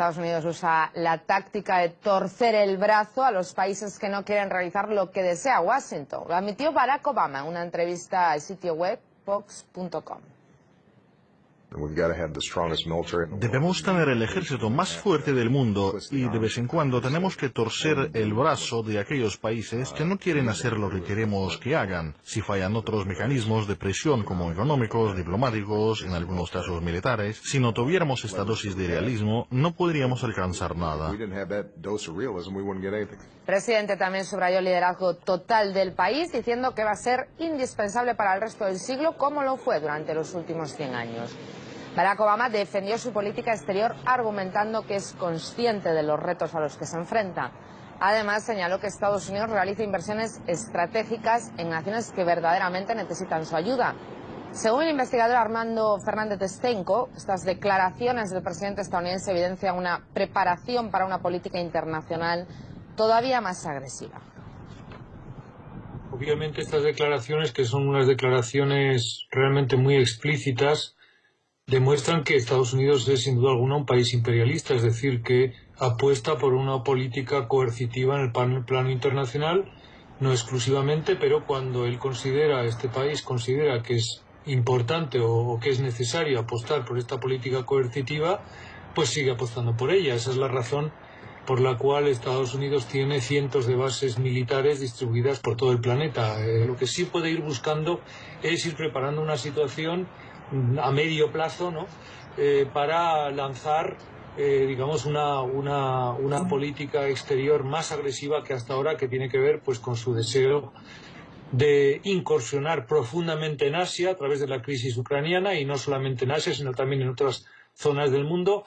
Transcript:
Estados Unidos usa la táctica de torcer el brazo a los países que no quieren realizar lo que desea Washington. Lo admitió Barack Obama en una entrevista al sitio web fox.com. Debemos tener el ejército más fuerte del mundo y de vez en cuando tenemos que torcer el brazo de aquellos países que no quieren hacer lo que queremos que hagan. Si fallan otros mecanismos de presión como económicos, diplomáticos, en algunos casos militares, si no tuviéramos esta dosis de realismo, no podríamos alcanzar nada. El presidente también subrayó el liderazgo total del país, diciendo que va a ser indispensable para el resto del siglo, como lo fue durante los últimos 100 años. Barack Obama defendió su política exterior argumentando que es consciente de los retos a los que se enfrenta. Además, señaló que Estados Unidos realiza inversiones estratégicas en naciones que verdaderamente necesitan su ayuda. Según el investigador Armando Fernández Estenco, estas declaraciones del presidente estadounidense evidencian una preparación para una política internacional todavía más agresiva. Obviamente estas declaraciones, que son unas declaraciones realmente muy explícitas, demuestran que Estados Unidos es sin duda alguna un país imperialista, es decir, que apuesta por una política coercitiva en el plano internacional, no exclusivamente, pero cuando él considera, este país considera que es importante o, que es necesario apostar por esta política coercitiva, pues sigue apostando por ella. Esa es la razón por la cual Estados Unidos tiene cientos de bases militares distribuidas por todo el planeta. Eh, lo que sí puede ir buscando es ir preparando una situación a medio plazo ¿no? Eh, para lanzar eh, digamos una, una, una, política exterior más agresiva que hasta ahora que tiene que ver pues con su deseo de incursionar profundamente en Asia a través de la crisis ucraniana y no solamente en Asia sino también en otras zonas del mundo